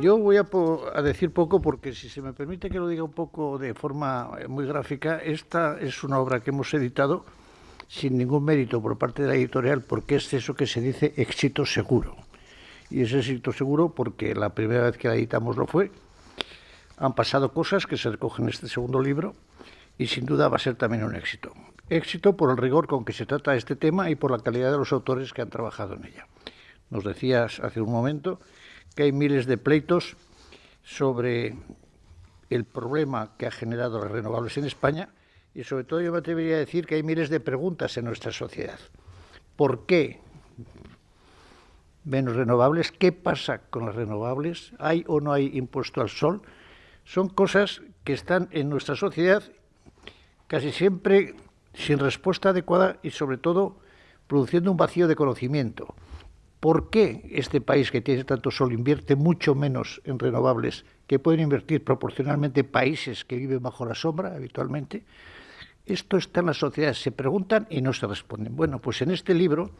Yo voy a, a, decir poco porque, si se me permite que lo diga un poco de forma eh, muy gráfica, esta es una obra que hemos editado sin ningún mérito por parte de la editorial porque es eso que se dice éxito seguro. Y es éxito seguro porque la primera vez que la editamos lo fue. Han pasado cosas que se recogen en este segundo libro y sin duda va a ser también un éxito. Éxito por el rigor con que se trata este tema y por la calidad de los autores que han trabajado en ella. Nos decías hace un momento que hay miles de pleitos sobre el problema que ha generado las renovables en España y sobre todo yo me atrevería a decir que hay miles de preguntas en nuestra sociedad. ¿Por qué menos renovables? ¿Qué pasa con las renovables? ¿Hay o no hay impuesto al sol? Son cosas que están en nuestra sociedad casi siempre sin respuesta adecuada y sobre todo produciendo un vacío de conocimiento. ¿Por qué este país que tiene tanto sol invierte mucho menos en renovables que pueden invertir proporcionalmente países que viven bajo la sombra habitualmente? Esto está en la sociedad, se preguntan y no se responden. Bueno, pues en este libro,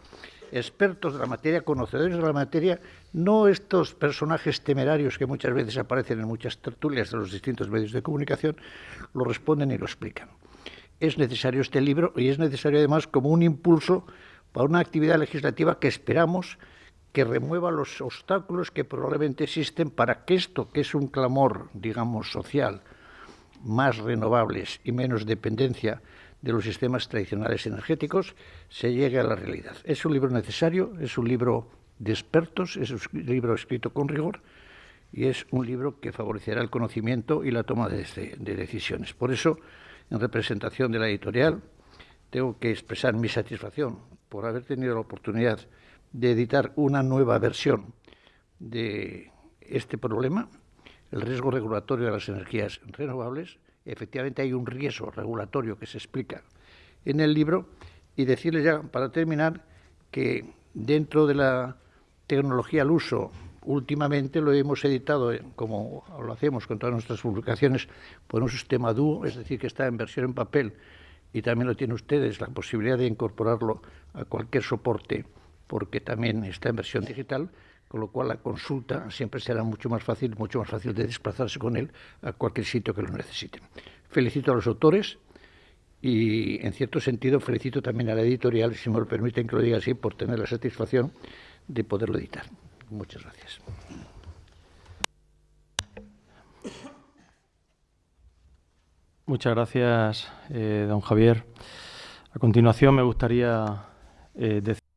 expertos de la materia, conocedores de la materia, no estos personajes temerarios que muchas veces aparecen en muchas tertulias de los distintos medios de comunicación, lo responden y lo explican. Es necesario este libro y es necesario además como un impulso para una actividad legislativa que esperamos que remueva los obstáculos que probablemente existen para que esto, que es un clamor, digamos, social, más renovables y menos dependencia de los sistemas tradicionales energéticos, se llegue a la realidad. Es un libro necesario, es un libro de expertos, es un libro escrito con rigor y es un libro que favorecerá el conocimiento y la toma de, de decisiones. Por eso, en representación de la editorial, tengo que expresar mi satisfacción por haber tenido la oportunidad de editar una nueva versión de este problema, el riesgo regulatorio de las energías renovables. Efectivamente hay un riesgo regulatorio que se explica en el libro y decirles ya, para terminar, que dentro de la tecnología al uso, últimamente lo hemos editado, como lo hacemos con todas nuestras publicaciones, por un sistema dúo, es decir, que está en versión en papel y también lo tienen ustedes, la posibilidad de incorporarlo a cualquier soporte, porque también está en versión digital, con lo cual la consulta siempre será mucho más fácil, mucho más fácil de desplazarse con él a cualquier sitio que lo necesiten. Felicito a los autores y, en cierto sentido, felicito también a la editorial, si me lo permiten que lo diga así, por tener la satisfacción de poderlo editar. Muchas gracias. Muchas gracias, eh, don Javier. A continuación me gustaría eh, decir